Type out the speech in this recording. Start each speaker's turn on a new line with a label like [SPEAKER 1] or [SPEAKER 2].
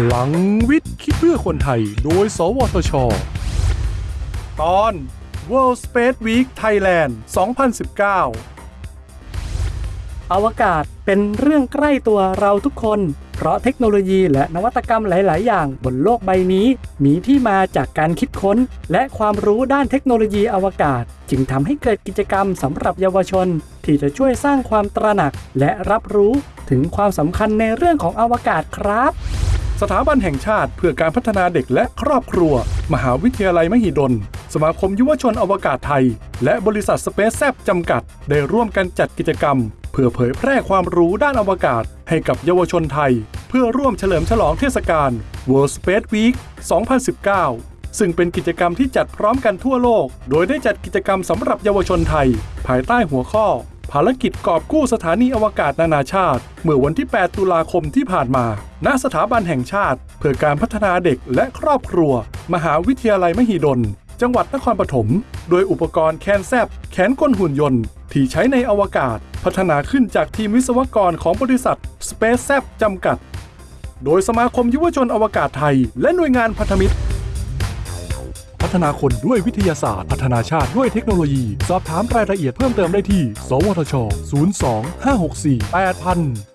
[SPEAKER 1] พลังวิทย์คิดเพื่อคนไทย โดย สวทช ตอน World Space Week Thailand 2019
[SPEAKER 2] อวกาศเป็นเรื่องใกล้ตัวเราทุกคน เพราะเทคโนโลยีและนวัตกรรมหลาย ๆ อย่างบนโลกใบนี้ มีที่มาจากการคิดค้น และความรู้ด้านเทคโนโลยีอวกาศ จึงทำให้เกิดกิจกรรมสำหรับเยาวชน ที่จะช่วยสร้างความตระหนักและรับรู้ถึงความสำคัญในเรื่องของอวกาศครับ
[SPEAKER 1] สถาบันแห่งชาติเพื่อการพัฒนาเด็กและครอบครัว มหาวิทยาลัยมหิดล สมาคมยุวชนอวกาศไทย และบริษัทสเปซแซบจำกัด ได้ร่วมกันจัดกิจกรรม เพื่อเผยแพร่ความรู้ด้านอวกาศ ให้กับเยาวชนไทย เพื่อร่วมเฉลิมฉลองเทศกาล World Space Week 2019 ซึ่งเป็นกิจกรรมที่จัดพร้อมกันทั่วโลก โดยได้จัดกิจกรรมสำหรับเยาวชนไทย ภายใต้หัวข้อ ภารกิจกอบกู้สถานีอวกาศนานาชาติ เมื่อวันที่ 8 ตุลาคมที่ผ่านมา ณ สถาบันแห่งชาติ เพื่อการพัฒนาเด็กและครอบครัว มหาวิทยาลัยมหิดล จังหวัดนครปฐม โดยอุปกรณ์แคนแซบแขนกลหุ่นยนต์ ที่ใช้ในอวกาศ พัฒนาขึ้นจากทีมวิศวกรของบริษัท Space z จำกัด โดยสมาคมยุวชนอวกาศไทย และหน่วยงานพันธมิตร พัฒนาคนด้วยวิทยาศาสตร์ พัฒนาชาติด้วยเทคโนโลยี สอบถามรายละเอียดเพิ่มเติมได้ที่ สวทช 02 564 8000